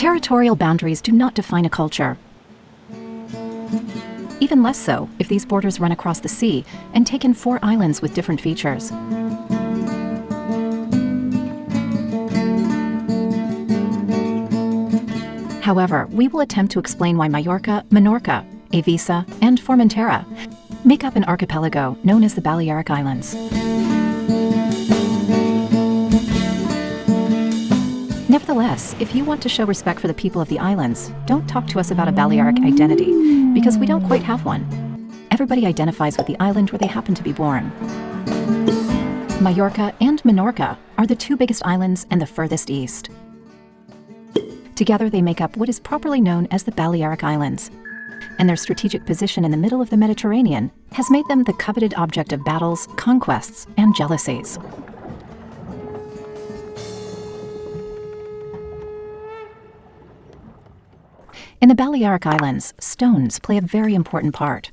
Territorial boundaries do not define a culture. Even less so if these borders run across the sea and take in four islands with different features. However, we will attempt to explain why Mallorca, Menorca, Eivissa, and Formentera make up an archipelago known as the Balearic Islands. Nevertheless, if you want to show respect for the people of the islands, don't talk to us about a Balearic identity, because we don't quite have one. Everybody identifies with the island where they happen to be born. Majorca and Menorca are the two biggest islands and the furthest east. Together they make up what is properly known as the Balearic Islands, and their strategic position in the middle of the Mediterranean has made them the coveted object of battles, conquests, and jealousies. The Balearic Islands, stones play a very important part.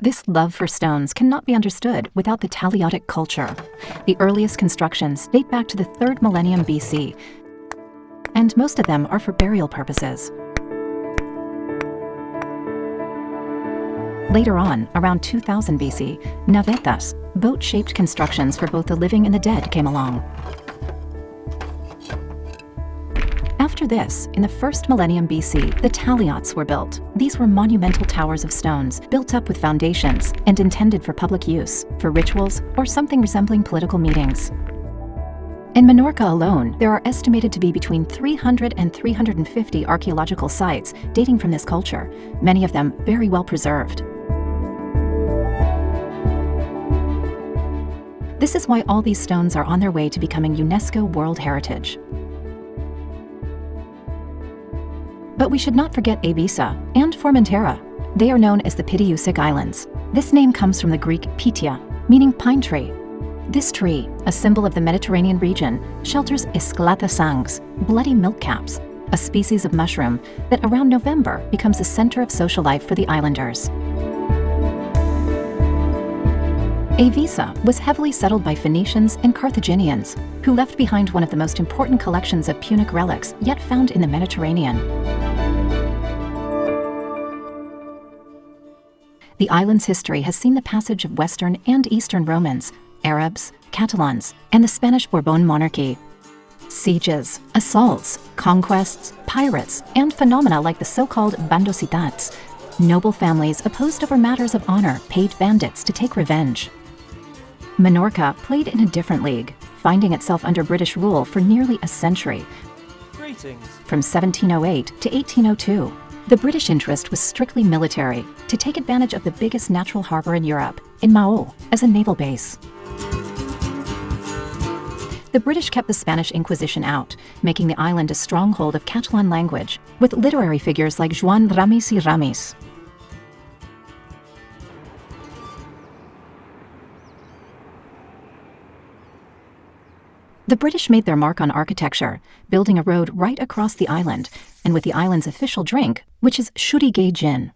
This love for stones cannot be understood without the Talaiotic culture. The earliest constructions date back to the 3rd millennium BC, and most of them are for burial purposes. Later on, around 2000 BC, navetas, boat-shaped constructions for both the living and the dead came along. After this, in the first millennium BC, the talaiots were built. These were monumental towers of stones, built up with foundations, and intended for public use, for rituals, or something resembling political meetings. In Menorca alone, there are estimated to be between 300 and 350 archaeological sites dating from this culture, many of them very well preserved. This is why all these stones are on their way to becoming UNESCO World Heritage. But we should not forget Eivissa and Formentera. They are known as the Pityusic Islands. This name comes from the Greek pitia, meaning pine tree. This tree, a symbol of the Mediterranean region, shelters Esclata sangs, bloody milk caps, a species of mushroom that around November becomes the center of social life for the islanders. Eivissa was heavily settled by Phoenicians and Carthaginians, who left behind one of the most important collections of Punic relics yet found in the Mediterranean. The island's history has seen the passage of Western and Eastern Romans, Arabs, Catalans, and the Spanish Bourbon monarchy. Sieges, assaults, conquests, pirates, and phenomena like the so-called bandositats, noble families opposed over matters of honor paid bandits to take revenge. Menorca played in a different league, finding itself under British rule for nearly a century, Greetings. from 1708 to 1802. The British interest was strictly military, to take advantage of the biggest natural harbor in Europe, in Mao, as a naval base. The British kept the Spanish Inquisition out, making the island a stronghold of Catalan language, with literary figures like Joan Ramis y Ramis. The British made their mark on architecture, building a road right across the island, and with the island's official drink, which is Xoriguer gin.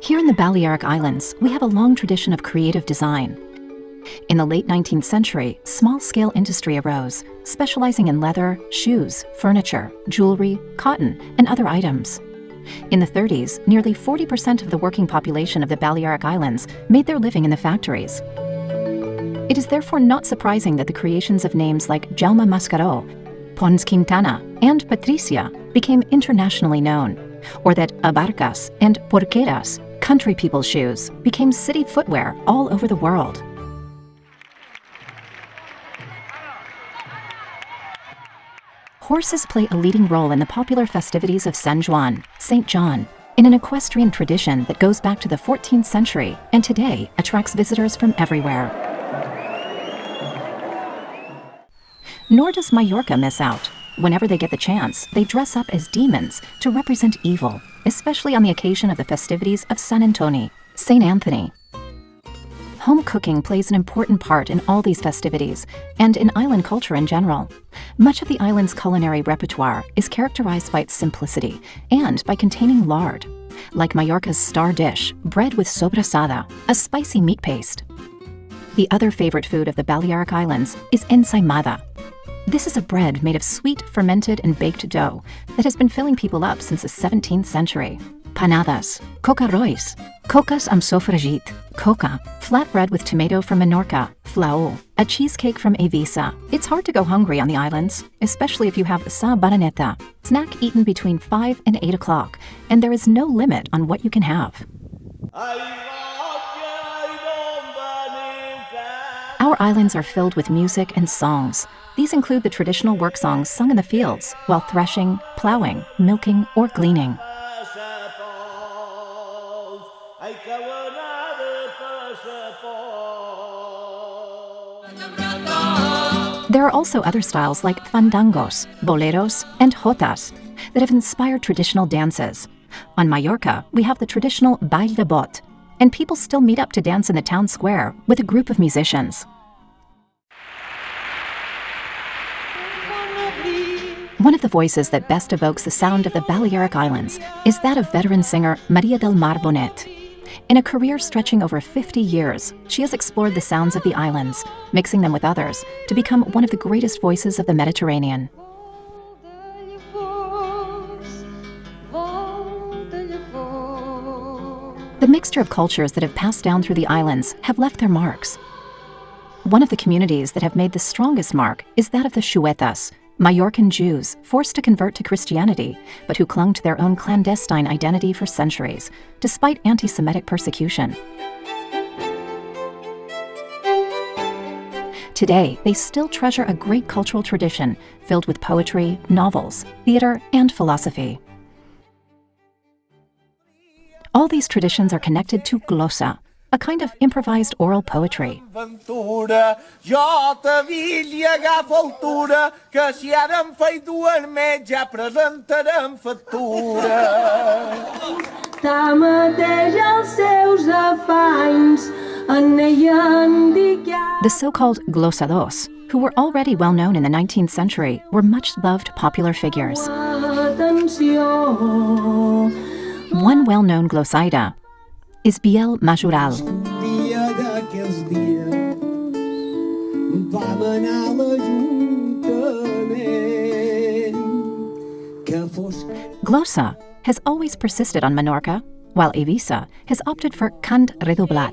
Here in the Balearic Islands, we have a long tradition of creative design. In the late 19th century, small-scale industry arose, specializing in leather, shoes, furniture, jewelry, cotton, and other items. In the 30s, nearly 40% of the working population of the Balearic Islands made their living in the factories. It is therefore not surprising that the creations of names like Jaume Mascaró, Pons Quintana, and Patricia became internationally known, or that abarcas and porqueras, country people's shoes, became city footwear all over the world. Horses play a leading role in the popular festivities of San Juan, St. John, in an equestrian tradition that goes back to the 14th century and today attracts visitors from everywhere. Nor does Majorca miss out. Whenever they get the chance, they dress up as demons to represent evil, especially on the occasion of the festivities of San Antoni, St. Anthony. Home cooking plays an important part in all these festivities and in island culture in general. Much of the island's culinary repertoire is characterized by its simplicity and by containing lard, like Majorca's star dish, bread with sobrasada, a spicy meat paste. The other favorite food of the Balearic Islands is ensaimada. This is a bread made of sweet, fermented, and baked dough that has been filling people up since the 17th century. Panadas, coca rois, cocas am sofregit, coca, flatbread with tomato from Menorca, flaó, a cheesecake from Eivissa. It's hard to go hungry on the islands, especially if you have sa baroneta, snack eaten between 5 and 8 o'clock, and there is no limit on what you can have. Our islands are filled with music and songs. These include the traditional work songs sung in the fields while threshing, plowing, milking, or gleaning. There are also other styles like fandangos, boleros, and jotas that have inspired traditional dances. On Mallorca, we have the traditional baile de bot, and people still meet up to dance in the town square with a group of musicians. One of the voices that best evokes the sound of the Balearic Islands is that of veteran singer Maria del Mar Bonet. In a career stretching over 50 years, she has explored the sounds of the islands, mixing them with others, to become one of the greatest voices of the Mediterranean. The mixture of cultures that have passed down through the islands have left their marks. One of the communities that have made the strongest mark is that of the Xuetas, Majorcan Jews forced to convert to Christianity, but who clung to their own clandestine identity for centuries, despite anti Semitic persecution. Today, they still treasure a great cultural tradition filled with poetry, novels, theater, and philosophy. All these traditions are connected to glossa, a kind of improvised oral poetry. The so-called glossados, who were already well known in the 19th century, were much loved popular figures. One well-known glossaire is Biel Majoral. Glossa has always persisted on Menorca, while Eivissa has opted for cant redoblat.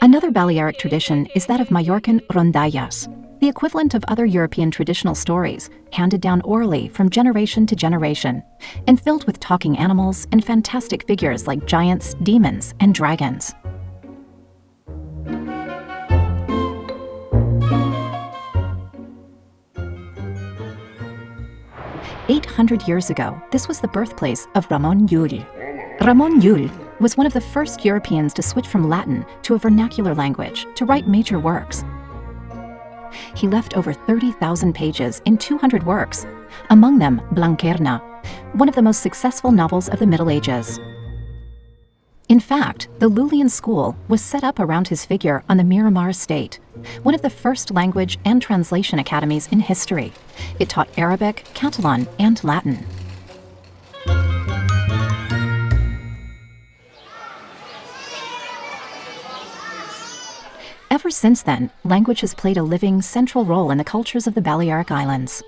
Another Balearic tradition is that of Mallorcan rondallas, the equivalent of other European traditional stories, handed down orally from generation to generation, and filled with talking animals and fantastic figures like giants, demons, and dragons. Eight hundred years ago, this was the birthplace of Ramon Llull. Ramon Llull was one of the first Europeans to switch from Latin to a vernacular language to write major works, he left over 30,000 pages in 200 works, among them Blanquerna, one of the most successful novels of the Middle Ages. In fact, the Llullian school was set up around his figure on the Miramar estate, one of the first language and translation academies in history. It taught Arabic, Catalan, and Latin. Ever since then, language has played a living, central role in the cultures of the Balearic Islands.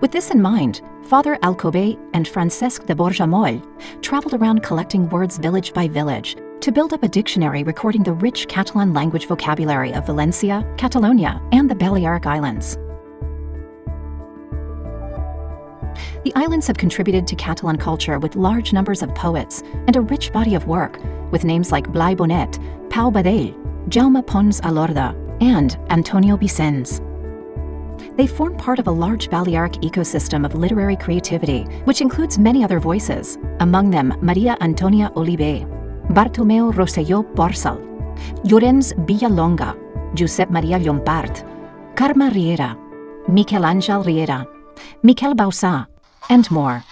With this in mind, Father Alcover and Francesc de Borja Moll traveled around collecting words village by village to build up a dictionary recording the rich Catalan language vocabulary of Valencia, Catalonia, and the Balearic Islands. The islands have contributed to Catalan culture with large numbers of poets and a rich body of work, with names like Blai Bonet, Pau Vadell, Jaume Pons Alorda, and Antonio Vicens. They form part of a large Balearic ecosystem of literary creativity, which includes many other voices, among them Maria Antonia Oliver, Bartomeu Rosselló Porcel, Llorenç Villalonga, Josep Maria Llompart, Carme Riera, Miquel Àngel Riera, Miquel Bauçà, and more.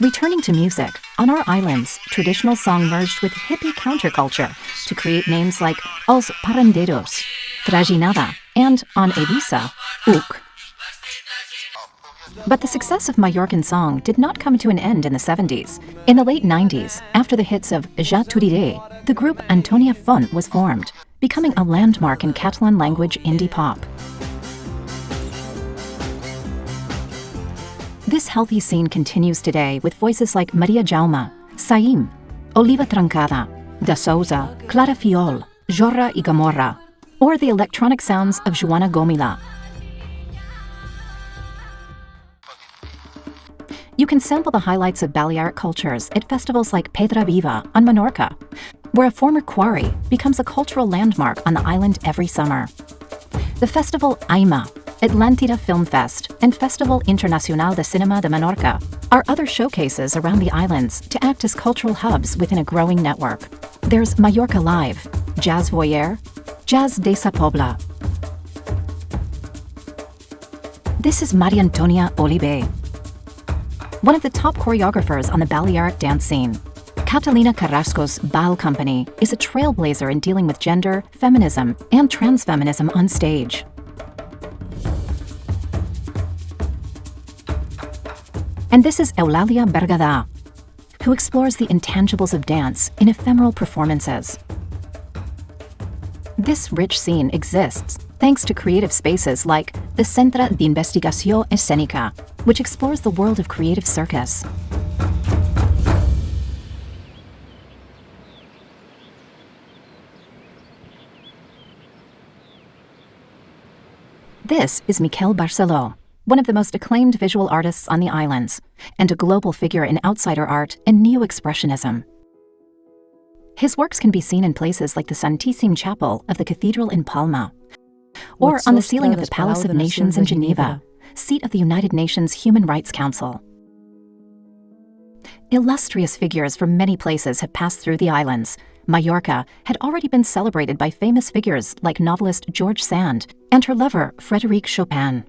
Returning to music, on our islands, traditional song merged with hippie counterculture to create names like Os Paranderos, Trajinada, and on Eivissa, Uc. But the success of Mallorcan song did not come to an end in the 70s. In the late 90s, after the hits of Ja t'ho diré, the group Antonia Font was formed, becoming a landmark in Catalan language indie pop. This healthy scene continues today with voices like Maria Jaume, Saim, Oliva Trencada, Da Souza, Clara Fiol, Jorra i Gamorra, or the electronic sounds of Joana Gomila. You can sample the highlights of Balearic cultures at festivals like Pedra Viva on Menorca, where a former quarry becomes a cultural landmark on the island every summer. The festival AIMA, Atlantida Film Fest, and Festival Internacional de Cinema de Menorca are other showcases around the islands to act as cultural hubs within a growing network. There's Mallorca Live, Jazz Voyeur, Jazz de Sa Pobla. This is Maria Antonia Oliver, one of the top choreographers on the Balearic dance scene. Catalina Carrasco's Bal Company is a trailblazer in dealing with gender, feminism, and transfeminism on stage. And this is Eulalia Bergadà, who explores the intangibles of dance in ephemeral performances. This rich scene exists thanks to creative spaces like the Centra de Investigación Escènica, which explores the world of creative circus. This is Miquel Barceló, one of the most acclaimed visual artists on the islands, and a global figure in outsider art and neo-expressionism. His works can be seen in places like the Santíssim Chapel of the Cathedral in Palma, or on the ceiling of the Palace of Nations in Geneva, seat of the United Nations Human Rights Council. Illustrious figures from many places have passed through the islands. Mallorca had already been celebrated by famous figures like novelist George Sand and her lover, Frédéric Chopin.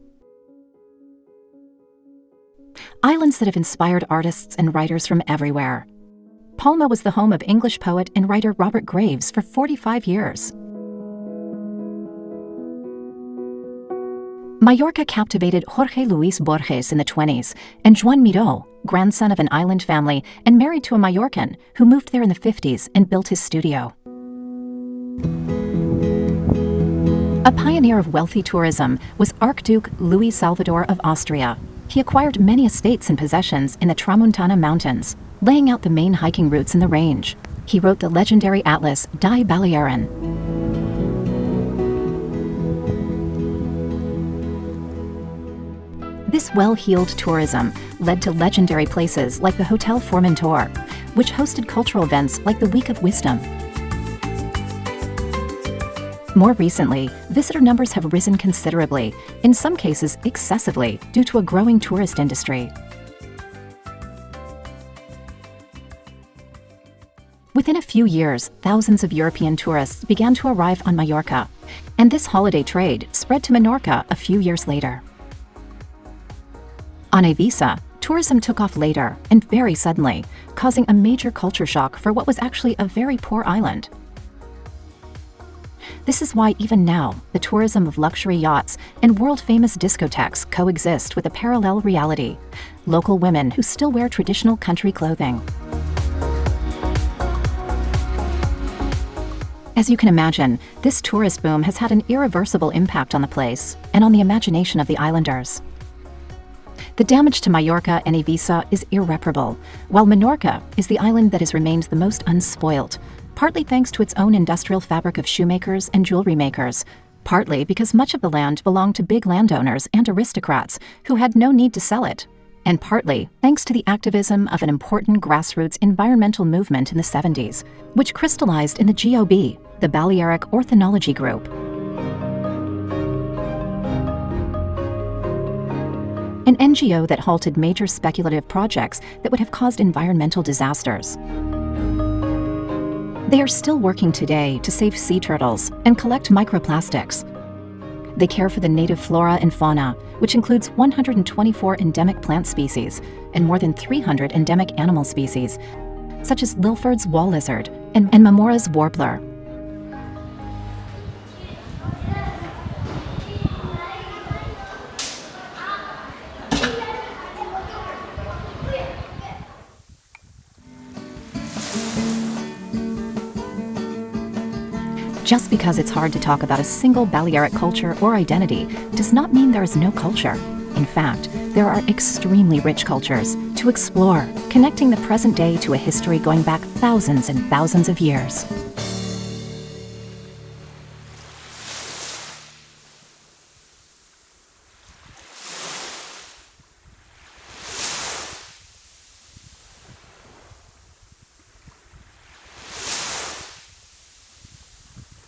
Islands that have inspired artists and writers from everywhere. Palma was the home of English poet and writer Robert Graves for 45 years. Mallorca captivated Jorge Luis Borges in the 20s, and Joan Miró, grandson of an island family and married to a Mallorcan who moved there in the 50s and built his studio. A pioneer of wealthy tourism was Archduke Louis Salvador of Austria. He acquired many estates and possessions in the Tramuntana Mountains, laying out the main hiking routes in the range. He wrote the legendary atlas Die Balearen, well-heeled tourism led to legendary places like the Hotel Formentor, which hosted cultural events like the Week of Wisdom. More recently, visitor numbers have risen considerably, in some cases excessively, due to a growing tourist industry. Within a few years, thousands of European tourists began to arrive on Mallorca, and this holiday trade spread to Menorca a few years later. On Eivissa, tourism took off later and very suddenly, causing a major culture shock for what was actually a very poor island. This is why even now, the tourism of luxury yachts and world-famous discotheques coexist with a parallel reality, local women who still wear traditional country clothing. As you can imagine, this tourist boom has had an irreversible impact on the place and on the imagination of the islanders. The damage to Mallorca and Eivissa is irreparable, while Menorca is the island that has remained the most unspoilt, partly thanks to its own industrial fabric of shoemakers and jewelry makers, partly because much of the land belonged to big landowners and aristocrats who had no need to sell it, and partly thanks to the activism of an important grassroots environmental movement in the 70s, which crystallized in the GOB, the Balearic Ornithology Group. An NGO that halted major speculative projects that would have caused environmental disasters. They are still working today to save sea turtles and collect microplastics. They care for the native flora and fauna, which includes 124 endemic plant species and more than 300 endemic animal species, such as Lilford's wall lizard and, and Marmora's warbler, because it's hard to talk about a single Balearic culture or identity does not mean there is no culture. In fact, there are extremely rich cultures to explore, connecting the present day to a history going back thousands and thousands of years.